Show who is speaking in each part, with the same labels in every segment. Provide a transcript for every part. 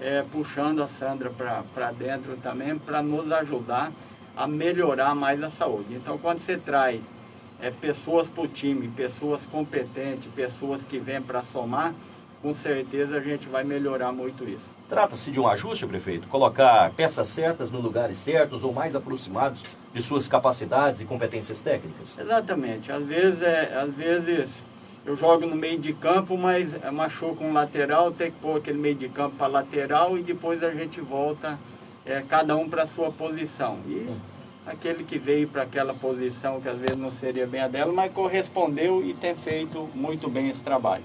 Speaker 1: é, puxando a Sandra para dentro também, para nos ajudar a melhorar mais a saúde. Então, quando você traz é, pessoas para o time, pessoas competentes, pessoas que vêm para somar, com certeza a gente vai melhorar muito isso.
Speaker 2: Trata-se de um ajuste, prefeito? Colocar peças certas nos lugares certos ou mais aproximados de suas capacidades e competências técnicas?
Speaker 1: Exatamente. Às vezes, é, às vezes eu jogo no meio de campo, mas machuca um lateral, tem que pôr aquele meio de campo para lateral e depois a gente volta é, cada um para a sua posição. E aquele que veio para aquela posição, que às vezes não seria bem a dela, mas correspondeu e tem feito muito bem esse trabalho.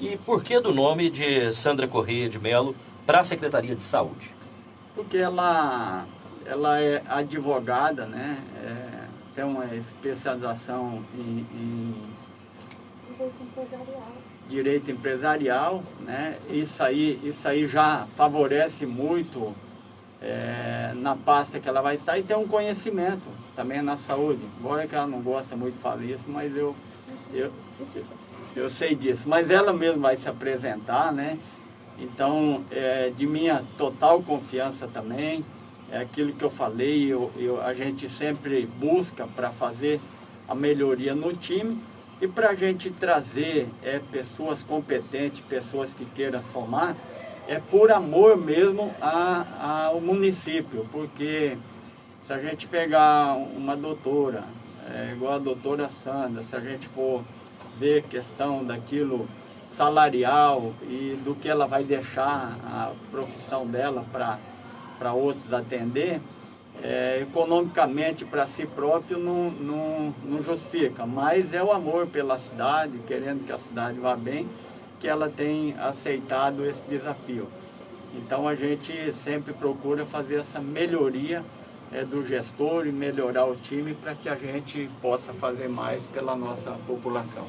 Speaker 2: E por que do nome de Sandra Correia de Melo para a Secretaria de Saúde?
Speaker 1: Porque ela, ela é advogada, né? É, tem uma especialização em, em direito empresarial. Direito empresarial, né? Isso aí, isso aí já favorece muito é, na pasta que ela vai estar e tem um conhecimento também na saúde. Embora que ela não gosta muito de falar isso, mas eu, eu, eu sei disso. Mas ela mesma vai se apresentar, né? Então, é, de minha total confiança também, é aquilo que eu falei, eu, eu a gente sempre busca para fazer a melhoria no time e para a gente trazer é, pessoas competentes, pessoas que queiram somar, é por amor mesmo a, ao município, porque se a gente pegar uma doutora, é, igual a doutora Sandra, se a gente for ver questão daquilo salarial e do que ela vai deixar a profissão dela para outros atender, é, economicamente para si próprio não, não, não justifica, mas é o amor pela cidade, querendo que a cidade vá bem, que ela tem aceitado esse desafio. Então a gente sempre procura fazer essa melhoria é, do gestor e melhorar o time para que a gente possa fazer mais pela nossa população.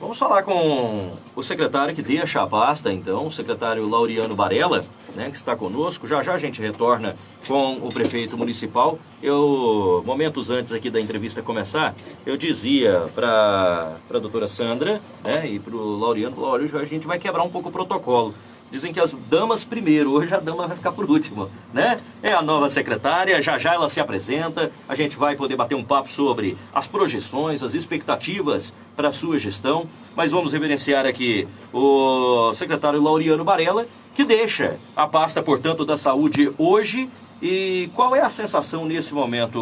Speaker 2: Vamos falar com o secretário que deixa a pasta, então, o secretário Lauriano Varela, né, que está conosco. Já já a gente retorna com o prefeito municipal. Eu, momentos antes aqui da entrevista começar, eu dizia para a doutora Sandra né, e para o Lauriano, olha, a gente vai quebrar um pouco o protocolo. Dizem que as damas primeiro, hoje a dama vai ficar por último, né? É a nova secretária, já já ela se apresenta, a gente vai poder bater um papo sobre as projeções, as expectativas para a sua gestão, mas vamos reverenciar aqui o secretário Lauriano Barella, que deixa a pasta, portanto, da saúde hoje. E qual é a sensação nesse momento,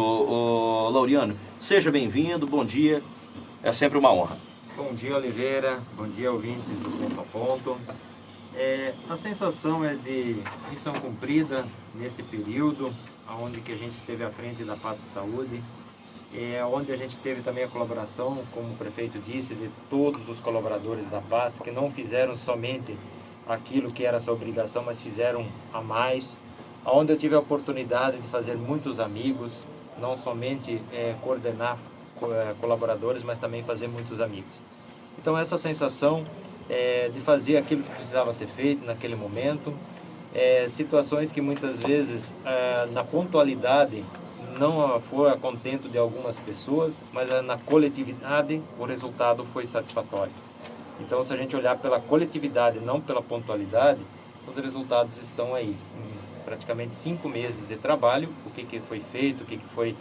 Speaker 2: Lauriano? Seja bem-vindo, bom dia, é sempre uma honra.
Speaker 3: Bom dia, Oliveira, bom dia, ouvintes do Ponto a Ponto. É, a sensação é de missão cumprida nesse período, onde que a gente esteve à frente da Pasta Saúde, é, onde a gente teve também a colaboração, como o prefeito disse, de todos os colaboradores da pasta, que não fizeram somente aquilo que era sua obrigação, mas fizeram a mais, onde eu tive a oportunidade de fazer muitos amigos, não somente é, coordenar é, colaboradores, mas também fazer muitos amigos. Então essa sensação é, de fazer aquilo que precisava ser feito naquele momento, é, situações que muitas vezes é, na pontualidade não foi a contento de algumas pessoas, mas é, na coletividade o resultado foi satisfatório. Então, se a gente olhar pela coletividade, não pela pontualidade, os resultados estão aí. Em praticamente cinco meses de trabalho, o que, que foi feito, o que, que foi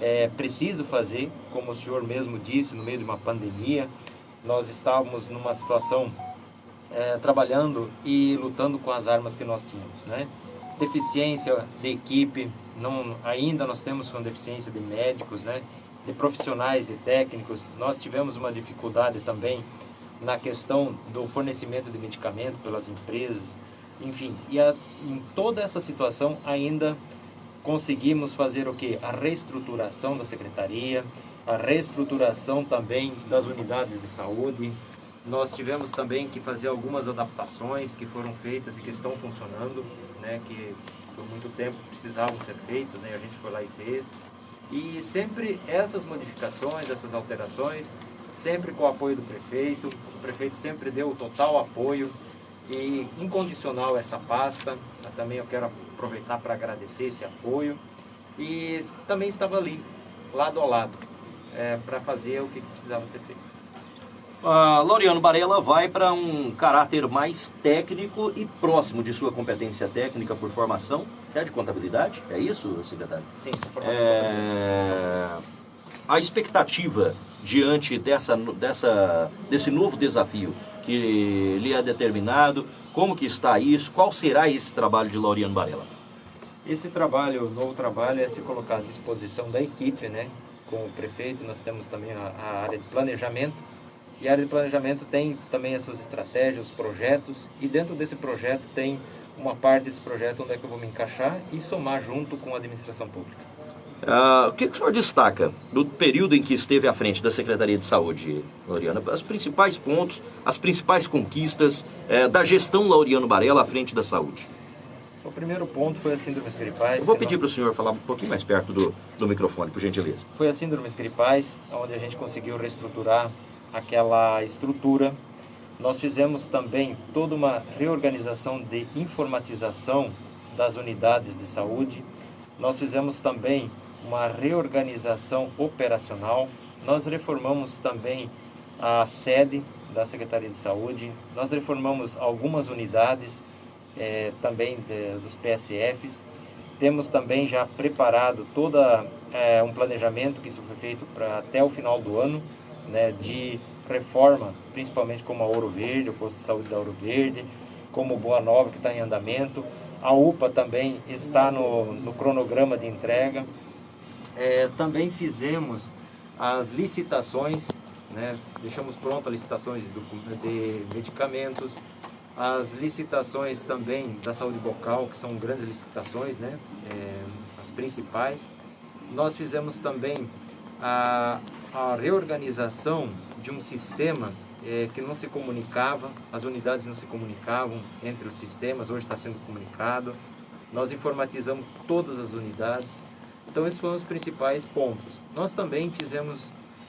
Speaker 3: é, preciso fazer, como o senhor mesmo disse, no meio de uma pandemia, nós estávamos numa situação é, trabalhando e lutando com as armas que nós tínhamos, né? Deficiência de equipe, não, ainda nós temos uma deficiência de médicos, né? De profissionais, de técnicos. Nós tivemos uma dificuldade também na questão do fornecimento de medicamento pelas empresas, enfim. E a, em toda essa situação ainda conseguimos fazer o que? A reestruturação da secretaria, a reestruturação também das unidades de saúde. Nós tivemos também que fazer algumas adaptações que foram feitas e que estão funcionando, né, que por muito tempo precisavam ser feitas, né, a gente foi lá e fez. E sempre essas modificações, essas alterações, sempre com o apoio do prefeito, o prefeito sempre deu o total apoio e incondicional essa pasta. Também eu quero aproveitar para agradecer esse apoio. E também estava ali, lado a lado é, para fazer o que precisava ser feito.
Speaker 2: Uh, Laureano Barella vai para um caráter mais técnico e próximo de sua competência técnica por formação, que é de contabilidade, é isso, secretário?
Speaker 3: Sim,
Speaker 2: é... A expectativa diante dessa, dessa, desse novo desafio que lhe é determinado, como que está isso, qual será esse trabalho de Laureano Barella?
Speaker 3: Esse trabalho, o novo trabalho, é se colocar à disposição da equipe, né? Com o prefeito, nós temos também a, a área de planejamento, e a área de planejamento tem também as suas estratégias, os projetos, e dentro desse projeto tem uma parte desse projeto onde é que eu vou me encaixar e somar junto com a administração pública.
Speaker 2: Uh, o que, que o senhor destaca do período em que esteve à frente da Secretaria de Saúde, Laureano? Os principais pontos, as principais conquistas uh, da gestão Laureano Barela à frente da saúde?
Speaker 3: O primeiro ponto foi a síndrome gripais.
Speaker 2: Eu vou pedir para o senhor falar um pouquinho mais perto do, do microfone, por gentileza.
Speaker 3: Foi a síndrome gripais, onde a gente conseguiu reestruturar aquela estrutura. Nós fizemos também toda uma reorganização de informatização das unidades de saúde. Nós fizemos também uma reorganização operacional. Nós reformamos também a sede da Secretaria de Saúde. Nós reformamos algumas unidades eh, também de, dos PSFs. Temos também já preparado todo eh, um planejamento que isso foi feito para até o final do ano né, de reforma, principalmente como a Ouro Verde, o posto de saúde da Ouro Verde, como Boa Nova, que está em andamento. A UPA também está no, no cronograma de entrega. É, também fizemos as licitações, né, deixamos pronto as licitações de, de medicamentos, as licitações também da saúde bucal, que são grandes licitações, né, é, as principais. Nós fizemos também a, a reorganização de um sistema é, que não se comunicava, as unidades não se comunicavam entre os sistemas, hoje está sendo comunicado. Nós informatizamos todas as unidades. Então, esses foram os principais pontos. Nós também fizemos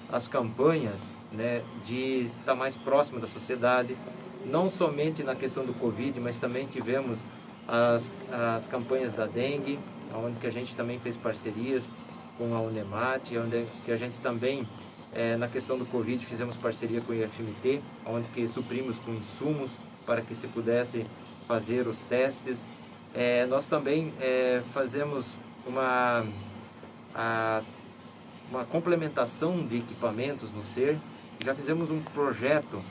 Speaker 3: as campanhas né, de estar mais próximo da sociedade, não somente na questão do Covid, mas também tivemos as, as campanhas da dengue, onde que a gente também fez parcerias com a Unemat, onde que a gente também, é, na questão do Covid, fizemos parceria com o IFMT, onde que suprimos com insumos para que se pudesse fazer os testes. É, nós também é, fazemos uma, a, uma complementação de equipamentos no SER, já fizemos um projeto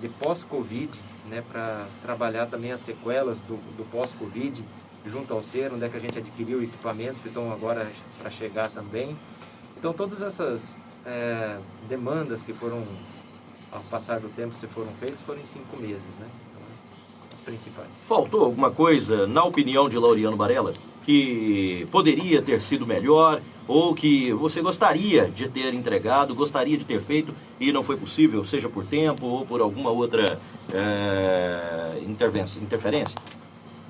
Speaker 3: de pós-Covid, né, para trabalhar também as sequelas do, do pós-Covid, junto ao ser, onde é que a gente adquiriu equipamentos que estão agora para chegar também. Então todas essas é, demandas que foram, ao passar do tempo, se foram feitas, foram em cinco meses, né? Então, as principais.
Speaker 2: Faltou alguma coisa, na opinião de Laureano Barella, que poderia ter sido melhor ou que você gostaria de ter entregado, gostaria de ter feito e não foi possível, seja por tempo ou por alguma outra é, interferência?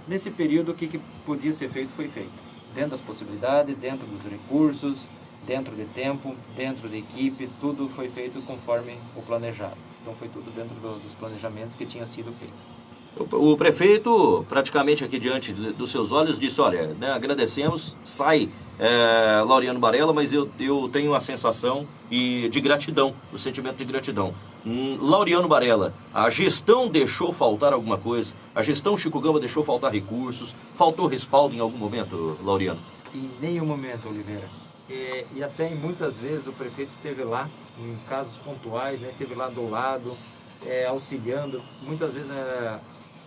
Speaker 3: Nesse período, o que, que podia ser feito foi feito. Dentro das possibilidades, dentro dos recursos, dentro de tempo, dentro de equipe, tudo foi feito conforme o planejado. Então foi tudo dentro do, dos planejamentos que tinha sido feito.
Speaker 2: O, prefeito, praticamente aqui diante dos seus olhos, disse, olha, né, agradecemos, sai é, Laureano Barella, mas eu, eu tenho a sensação e de gratidão, o sentimento de gratidão. Hum, Laureano Barella, a gestão deixou faltar alguma coisa? A gestão Chico Gamba deixou faltar recursos? Faltou respaldo em algum momento, Laureano?
Speaker 3: Em nenhum momento, Oliveira. E, e até muitas vezes o prefeito esteve lá, em casos pontuais, né, esteve lá do lado, é, auxiliando. Muitas vezes, é,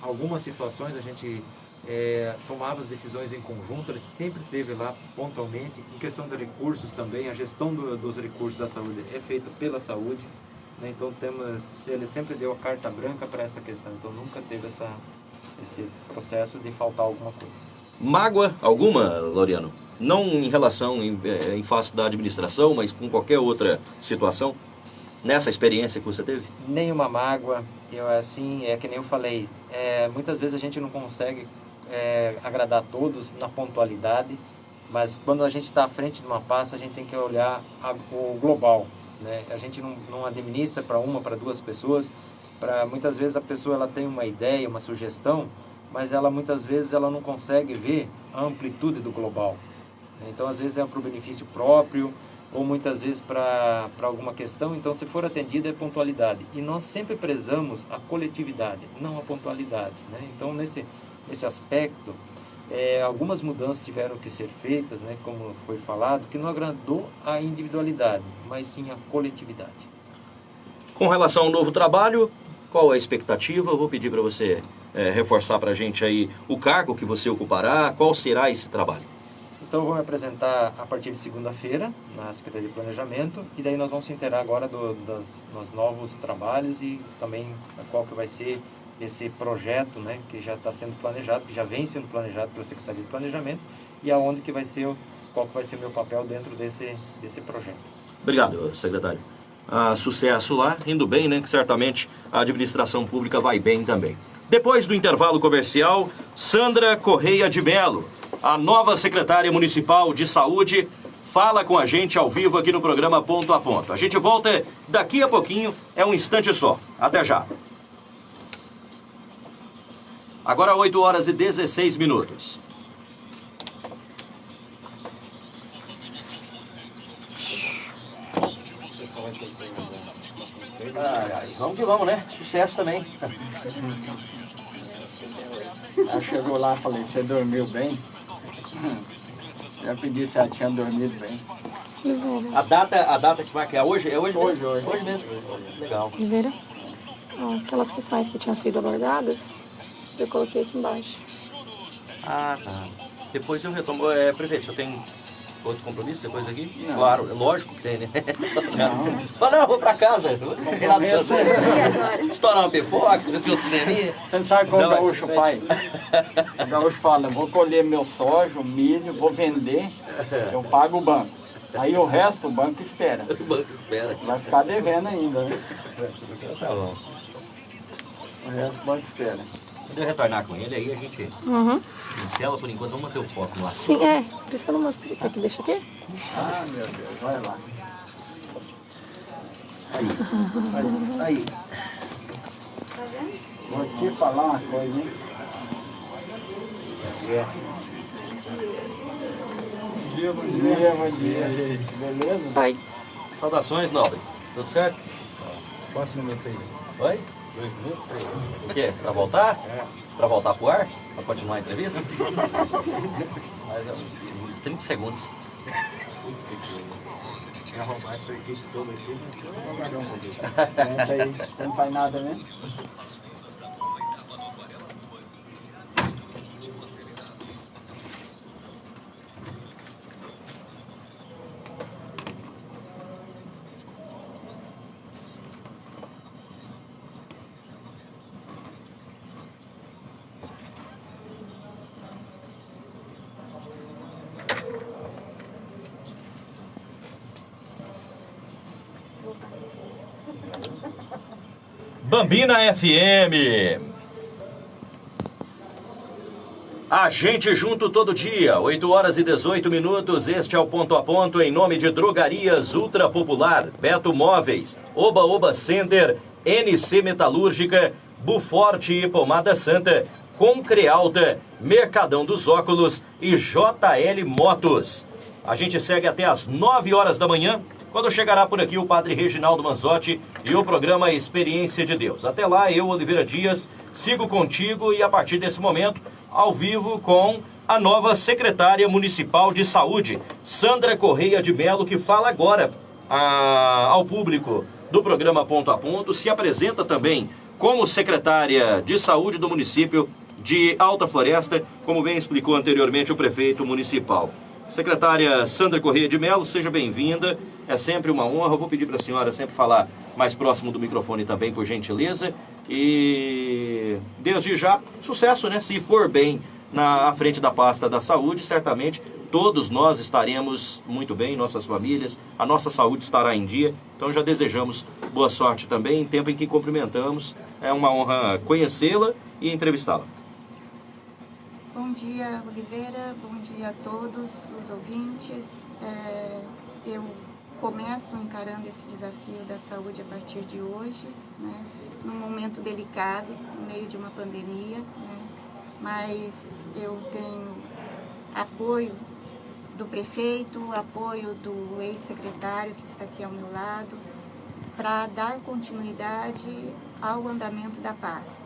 Speaker 3: algumas situações a gente é, tomava as decisões em conjunto, ele sempre esteve lá pontualmente. Em questão de recursos também, a gestão do, dos recursos da saúde é feita pela saúde, né? então temos, ele sempre deu a carta branca para essa questão, então nunca teve essa, esse processo de faltar alguma coisa.
Speaker 2: Mágoa alguma, Loriano? Não em relação, em, é, em face da administração, mas com qualquer outra situação? Nessa experiência que você teve?
Speaker 3: Nenhuma mágoa. Eu assim, é que nem eu falei, é, muitas vezes a gente não consegue é, agradar todos na pontualidade, mas quando a gente está à frente de uma pasta, a gente tem que olhar a, o global. Né? A gente não, não administra para uma, para duas pessoas. Para muitas vezes a pessoa ela tem uma ideia, uma sugestão, mas ela muitas vezes ela não consegue ver a amplitude do global. Então às vezes é para o benefício próprio ou muitas vezes para alguma questão, então se for atendido é pontualidade. E nós sempre prezamos a coletividade, não a pontualidade. Né? Então nesse, nesse aspecto, é, algumas mudanças tiveram que ser feitas, né, como foi falado, que não agradou a individualidade, mas sim a coletividade.
Speaker 2: Com relação ao novo trabalho, qual a expectativa? Eu vou pedir para você é, reforçar para a gente aí o cargo que você ocupará, qual será esse trabalho?
Speaker 3: Então eu vou me apresentar a partir de segunda-feira na Secretaria de Planejamento e daí nós vamos se inteirar agora do, das, dos novos trabalhos e também qual que vai ser esse projeto né, que já está sendo planejado, que já vem sendo planejado pela Secretaria de Planejamento e aonde que vai ser, qual que vai ser o meu papel dentro desse, desse projeto.
Speaker 2: Obrigado, secretário. Ah, sucesso lá, indo bem, né? Que certamente a administração pública vai bem também. Depois do intervalo comercial, Sandra Correia de Melo, a nova secretária municipal de saúde, fala com a gente ao vivo aqui no programa Ponto a Ponto. A gente volta daqui a pouquinho, é um instante só. Até já. Agora 8 horas e 16 minutos. Ai, ai, vamos que vamos, né? Sucesso também.
Speaker 1: Ela chegou lá e falei, você dormiu bem? Já pedi se ela tinha dormido bem.
Speaker 2: A data, a data que vai que é hoje? É hoje,
Speaker 1: hoje
Speaker 2: mesmo?
Speaker 1: Hoje,
Speaker 2: hoje mesmo. Legal.
Speaker 4: Oliveira, aquelas questões que tinham sido abordadas, eu coloquei aqui embaixo.
Speaker 2: Ah, tá. Depois eu retomo. É, prefeito, eu tenho outro compromisso depois aqui? Não. Claro, é lógico que tem, né? Não. Só não, vou pra casa. Estourar uma pipoca, assistir um cineminha.
Speaker 1: Você não sabe como o gaúcho faz? O gaúcho fala, vou colher meu soja, milho, vou vender, eu pago o banco. Aí o resto o banco espera.
Speaker 2: O banco espera.
Speaker 1: Vai ficar devendo ainda, né?
Speaker 2: Tá bom.
Speaker 1: O resto o banco espera.
Speaker 2: Quando eu retornar com ele, aí a gente
Speaker 4: uhum.
Speaker 2: pincela por enquanto, vamos manter o foco lá.
Speaker 4: Sim, é. Por isso que eu não mostrei. Aqui, deixa aqui.
Speaker 1: Ah, meu Deus, vai lá.
Speaker 2: Aí. Aí. aí.
Speaker 1: Vou te falar uma coisa, hein?
Speaker 3: É.
Speaker 1: Bom dia, bom dia, bom dia. Beleza?
Speaker 4: Oi.
Speaker 2: Saudações, Nobre. Tudo certo?
Speaker 3: Quantos minutos aí?
Speaker 2: Oi? O quê? Pra voltar?
Speaker 3: É.
Speaker 2: Pra voltar pro ar? Pra continuar a entrevista? Mas, é 30 segundos.
Speaker 3: arrumar essa equipe toda aqui, vamos aguardar um pouquinho.
Speaker 1: Senta aí, você não faz nada, né?
Speaker 2: Bambina FM. A gente junto todo dia, 8 horas e 18 minutos. Este é o ponto a ponto em nome de Drogarias Ultra Popular, Beto Móveis, Oba Oba Center, NC Metalúrgica, Buforte e Pomada Santa, Concrealta, Mercadão dos Óculos e JL Motos. A gente segue até as 9 horas da manhã quando chegará por aqui o Padre Reginaldo Manzotti e o programa Experiência de Deus. Até lá, eu, Oliveira Dias, sigo contigo e a partir desse momento, ao vivo com a nova secretária municipal de saúde, Sandra Correia de Melo, que fala agora a, ao público do programa Ponto a Ponto, se apresenta também como secretária de saúde do município de Alta Floresta, como bem explicou anteriormente o prefeito municipal. Secretária Sandra Corrêa de Melo, seja bem-vinda. É sempre uma honra. Eu vou pedir para a senhora sempre falar mais próximo do microfone também, por gentileza. E desde já, sucesso, né? Se for bem na frente da pasta da saúde, certamente todos nós estaremos muito bem, nossas famílias, a nossa saúde estará em dia. Então já desejamos boa sorte também, em tempo em que cumprimentamos. É uma honra conhecê-la e entrevistá-la.
Speaker 5: Bom dia, Oliveira. Bom dia a todos os ouvintes. É, eu começo encarando esse desafio da saúde a partir de hoje, né, num momento delicado, no meio de uma pandemia, né, mas eu tenho apoio do prefeito, apoio do ex-secretário que está aqui ao meu lado, para dar continuidade ao andamento da pasta.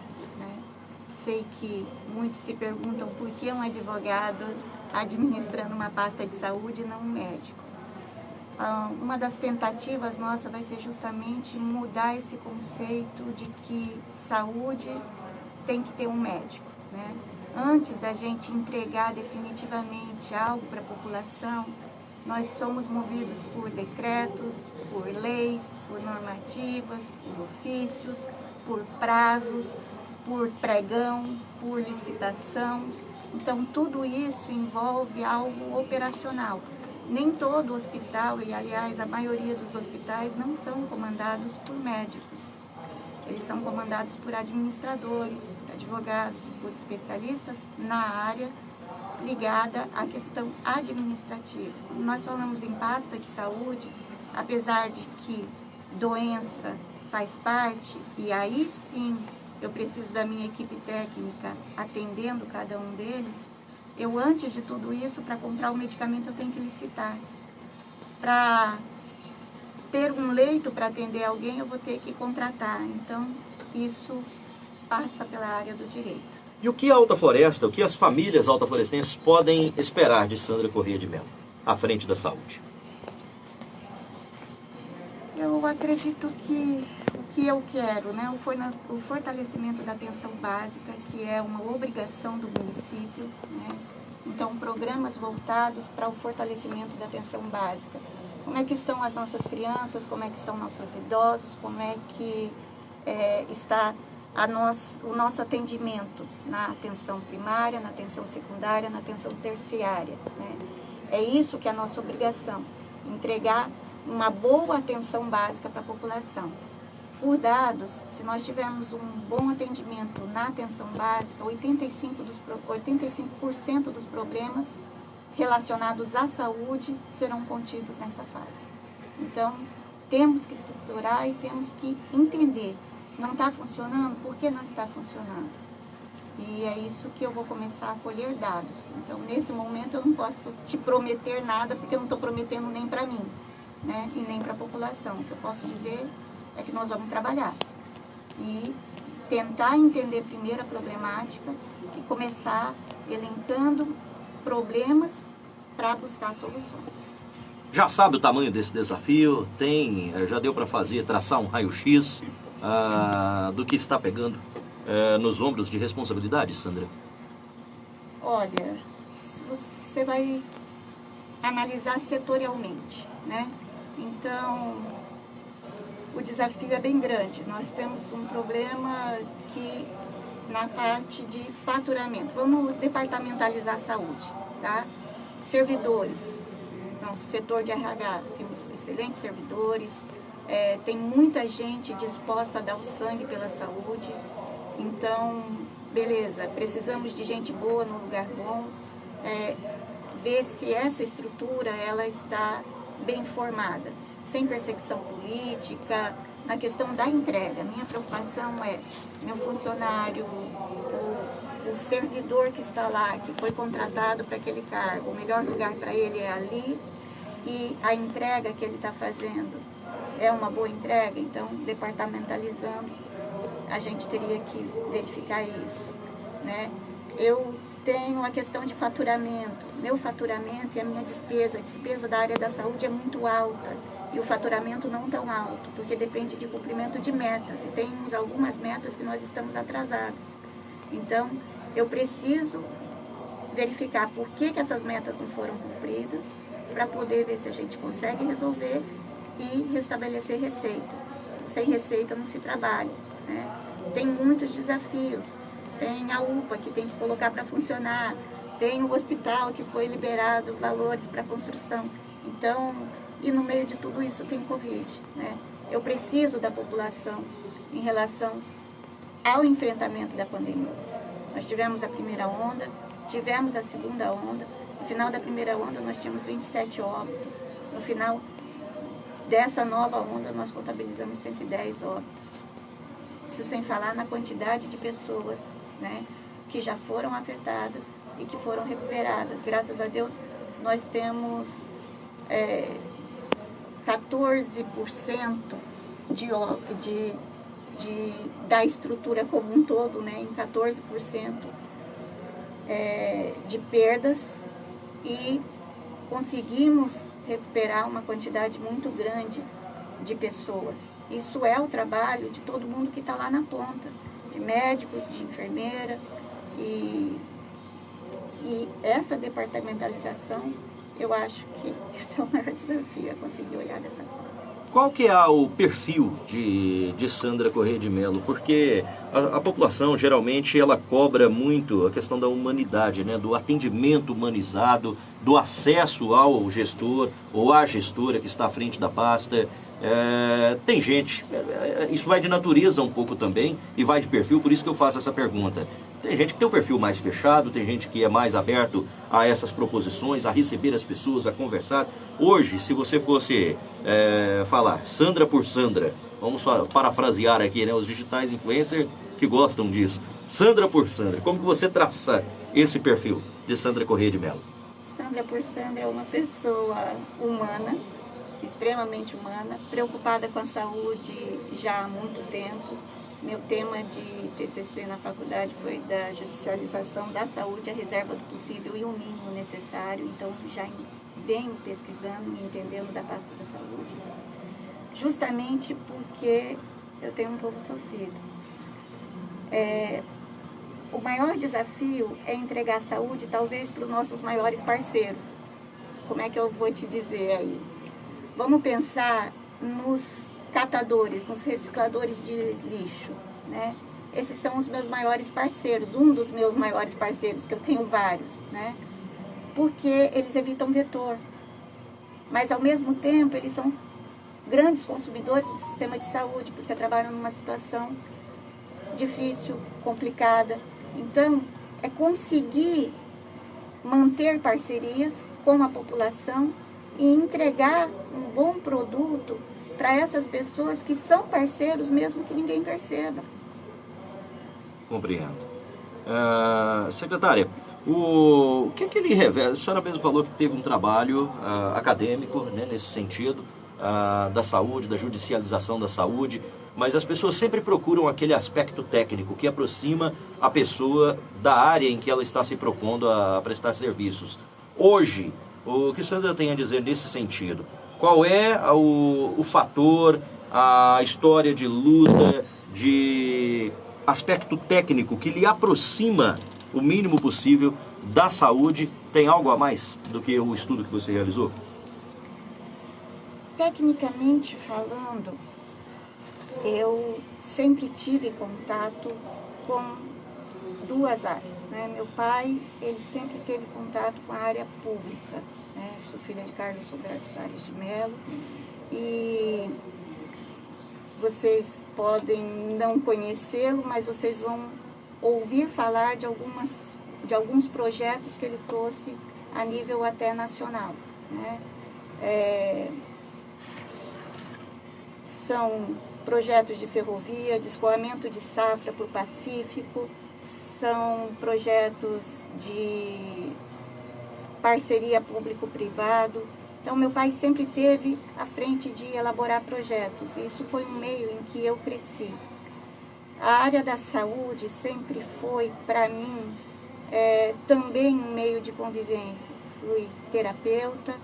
Speaker 5: Sei que muitos se perguntam por que um advogado administrando uma pasta de saúde e não um médico. Ah, uma das tentativas nossa vai ser justamente mudar esse conceito de que saúde tem que ter um médico. Né? Antes da gente entregar definitivamente algo para a população, nós somos movidos por decretos, por leis, por normativas, por ofícios, por prazos, por pregão, por licitação. Então, tudo isso envolve algo operacional. Nem todo hospital, e aliás, a maioria dos hospitais não são comandados por médicos. Eles são comandados por administradores, por advogados, por especialistas na área ligada à questão administrativa. Nós falamos em pasta de saúde, apesar de que doença faz parte, e aí sim eu preciso da minha equipe técnica atendendo cada um deles, eu antes de tudo isso, para comprar o medicamento, eu tenho que licitar. Para ter um leito para atender alguém, eu vou ter que contratar. Então, isso passa pela área do direito.
Speaker 2: E o que a Alta Floresta, o que as famílias altaflorestenses podem esperar de Sandra Corrêa de Mello, à frente da saúde?
Speaker 5: Acredito que o que eu quero, né, o fortalecimento da atenção básica, que é uma obrigação do município, né, então programas voltados para o fortalecimento da atenção básica. Como é que estão as nossas crianças, como é que estão nossos idosos, como é que é, está o nosso atendimento na atenção primária, na atenção secundária, na atenção terciária. Né? É isso que é a nossa obrigação, entregar uma boa atenção básica para a população. Por dados, se nós tivermos um bom atendimento na atenção básica, 85%, dos, 85 dos problemas relacionados à saúde serão contidos nessa fase. Então, temos que estruturar e temos que entender. Não está funcionando? Por que não está funcionando? E é isso que eu vou começar a colher dados. Então, nesse momento, eu não posso te prometer nada, porque eu não estou prometendo nem para mim né, e nem para a população. O que eu posso dizer é que nós vamos trabalhar e tentar entender primeiro a problemática e começar elencando problemas para buscar soluções.
Speaker 2: Já sabe o tamanho desse desafio? Tem, eh, já deu para fazer, traçar um raio-x ah, do que está pegando eh, nos ombros de responsabilidade, Sandra?
Speaker 5: Olha, você vai analisar setorialmente, né? Então, o desafio é bem grande. Nós temos um problema que na parte de faturamento. Vamos departamentalizar a saúde, tá? Servidores. Nosso setor de RH, temos excelentes servidores, é, tem muita gente disposta a dar o sangue pela saúde. Então, beleza, precisamos de gente boa no lugar bom. É, ver se essa estrutura ela está bem formada, sem perseguição política, na questão da entrega. Minha preocupação é meu funcionário, o, o servidor que está lá, que foi contratado para aquele cargo, o melhor lugar para ele é ali e a entrega que ele está fazendo é uma boa entrega, então departamentalizando a gente teria que verificar isso. Né? Eu tenho a questão de faturamento. Meu faturamento e a minha despesa, a despesa da área da saúde é muito alta e o faturamento não tão alto, porque depende de cumprimento de metas e temos algumas metas que nós estamos atrasados. Então, eu preciso verificar por que, que essas metas não foram cumpridas, para poder ver se a gente consegue resolver e restabelecer receita. Sem receita não se trabalha. Né? Tem muitos desafios tem a UPA que tem que colocar para funcionar, tem o hospital que foi liberado valores para construção. Então, e no meio de tudo isso tem Covid. Né? Eu preciso da população em relação ao enfrentamento da pandemia. Nós tivemos a primeira onda, tivemos a segunda onda, no final da primeira onda nós tínhamos 27 óbitos, no final dessa nova onda nós contabilizamos 110 óbitos. Isso sem falar na quantidade de pessoas né, que já foram afetadas e que foram recuperadas. Graças a Deus, nós temos é, 14% de, de, de, da estrutura como um todo, né, em 14% é, de perdas e conseguimos recuperar uma quantidade muito grande de pessoas. Isso é o trabalho de todo mundo que está lá na ponta, de médicos, de enfermeira e, e essa departamentalização, eu acho que esse é o maior desafio, é conseguir olhar dessa forma.
Speaker 2: Qual que é o perfil de, de Sandra Correia de Mello? Porque a, a, população geralmente ela cobra muito a questão da humanidade, né? do atendimento humanizado, do acesso ao gestor ou à gestora que está à frente da pasta. É, tem gente, é, é, isso vai de natureza um pouco também e vai de perfil, por isso que eu faço essa pergunta. Tem gente que tem um perfil mais fechado, tem gente que é mais aberto a essas proposições, a receber as pessoas, a conversar. Hoje, se você fosse é, falar Sandra por Sandra, vamos parafrasear aqui, né, os digitais influencers que gostam disso. Sandra por Sandra, como que você traça esse perfil de Sandra Corrêa de Mello?
Speaker 5: Sandra por Sandra é uma pessoa humana, extremamente humana, preocupada com a saúde já há muito tempo. Meu tema de TCC na faculdade foi da judicialização da saúde, a reserva do possível e o mínimo necessário. Então, já venho pesquisando e entendendo da pasta da saúde, justamente porque eu tenho um povo sofrido. É, o maior desafio é entregar saúde, talvez, para os nossos maiores parceiros. Como é que eu vou te dizer aí? Vamos pensar nos catadores, nos recicladores de lixo, né? Esses são os meus maiores parceiros, um dos meus maiores parceiros, que eu tenho vários, né? Porque eles evitam vetor. Mas, ao mesmo tempo, eles são grandes consumidores do sistema de saúde, porque trabalham numa situação difícil, complicada. Então, é conseguir manter parcerias com a população e entregar um bom produto para essas pessoas que são parceiros, mesmo que ninguém perceba.
Speaker 2: Compreendo. Uh, secretária, o, o, que, é que ele revela? A senhora mesmo falou que teve um trabalho uh, acadêmico né, nesse sentido, uh, da saúde, da judicialização da saúde, mas as pessoas sempre procuram aquele aspecto técnico que aproxima a pessoa da área em que ela está se propondo a prestar serviços. Hoje, o que Sandra tem a dizer nesse sentido? Qual é o, o fator, a história de luta, de aspecto técnico que lhe aproxima o mínimo possível da saúde? Tem algo a mais do que o estudo que você realizou?
Speaker 5: Tecnicamente falando, eu sempre tive contato com duas áreas. Né? Meu pai, ele sempre teve contato com a área pública. Sou filha de Carlos Roberto Soares de Mello. E vocês podem não conhecê-lo, mas vocês vão ouvir falar de, algumas, de alguns projetos que ele trouxe a nível até nacional. Né? É, são projetos de ferrovia, de escoamento de safra para o Pacífico, são projetos de parceria público-privado. Então, meu pai sempre teve à frente de elaborar projetos, e isso foi um meio em que eu cresci. A área da saúde sempre foi, para mim, é, também um meio de convivência. Fui terapeuta,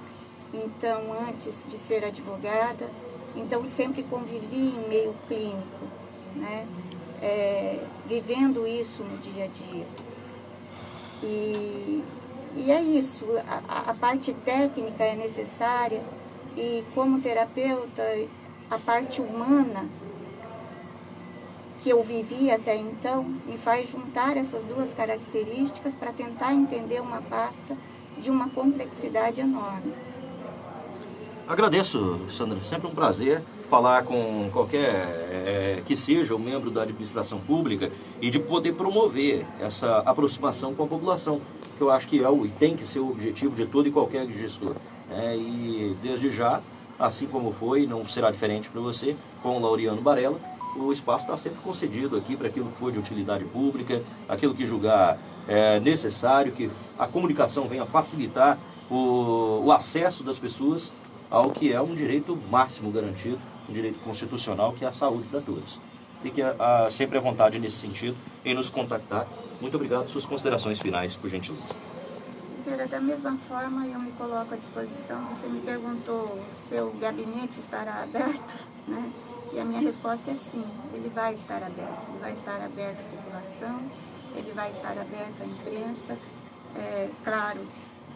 Speaker 5: então, antes de ser advogada, então sempre convivi em meio clínico, né? É, vivendo isso no dia a dia. E, e é isso, a, a parte técnica é necessária e como terapeuta, a parte humana que eu vivi até então me faz juntar essas duas características para tentar entender uma pasta de uma complexidade enorme.
Speaker 2: Agradeço, Sandra. Sempre um prazer falar com qualquer é, que seja um membro da administração pública e de poder promover essa aproximação com a população, que eu acho que é o, e tem que ser o objetivo de todo e qualquer gestor. É, e desde já, assim como foi, não será diferente para você, com o Laureano Barella, o espaço está sempre concedido aqui para aquilo que for de utilidade pública, aquilo que julgar é, necessário, que a comunicação venha facilitar o, o acesso das pessoas ao que é um direito máximo garantido, um direito constitucional, que é a saúde para todos. Fique a, a, sempre à vontade nesse sentido em nos contactar. Muito obrigado. Suas considerações finais, por gentileza.
Speaker 5: Vera, da mesma forma eu me coloco à disposição. Você me perguntou se o gabinete estará aberto, né? E a minha resposta é sim, ele vai estar aberto. Ele vai estar aberto à população, ele vai estar aberto à imprensa. É, claro,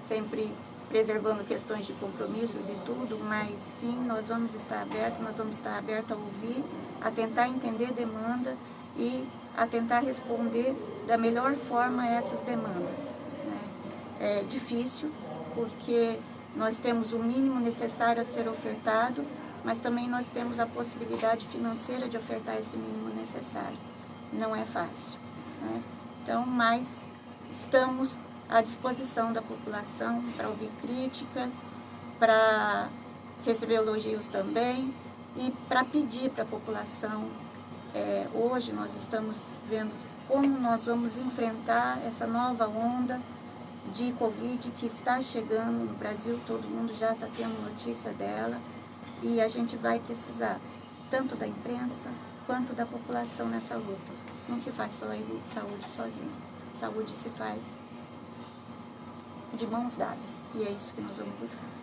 Speaker 5: sempre preservando questões de compromissos e tudo, mas sim, nós vamos estar abertos, nós vamos estar abertos a ouvir, a tentar entender demanda e a tentar responder da melhor forma essas demandas. Né? É difícil, porque nós temos o mínimo necessário a ser ofertado, mas também nós temos a possibilidade financeira de ofertar esse mínimo necessário. Não é fácil. Né? Então, mas estamos à disposição da população para ouvir críticas, para receber elogios também e para pedir para a população. É, hoje nós estamos vendo como nós vamos enfrentar essa nova onda de Covid que está chegando no Brasil, todo mundo já está tendo notícia dela e a gente vai precisar tanto da imprensa quanto da população nessa luta. Não se faz só saúde sozinho, saúde se faz de mãos dadas. E é isso que nós vamos buscar.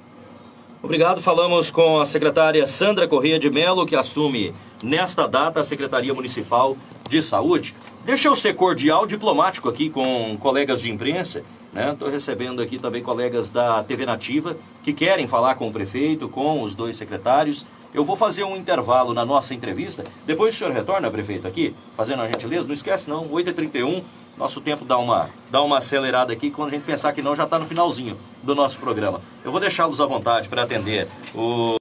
Speaker 2: Obrigado. Falamos com a secretária Sandra Corrêa de Melo, que assume nesta data a Secretaria Municipal de Saúde. Deixa eu ser cordial, diplomático aqui com colegas de imprensa. Estou né? recebendo aqui também colegas da TV Nativa que querem falar com o prefeito, com os dois secretários. Eu vou fazer um intervalo na nossa entrevista. Depois o senhor retorna, prefeito, aqui, fazendo a gentileza. Não esquece não, 8h31, nosso tempo dá uma, dá uma acelerada aqui. Quando a gente pensar que não, já está no finalzinho do nosso programa. Eu vou deixá-los à vontade para atender o...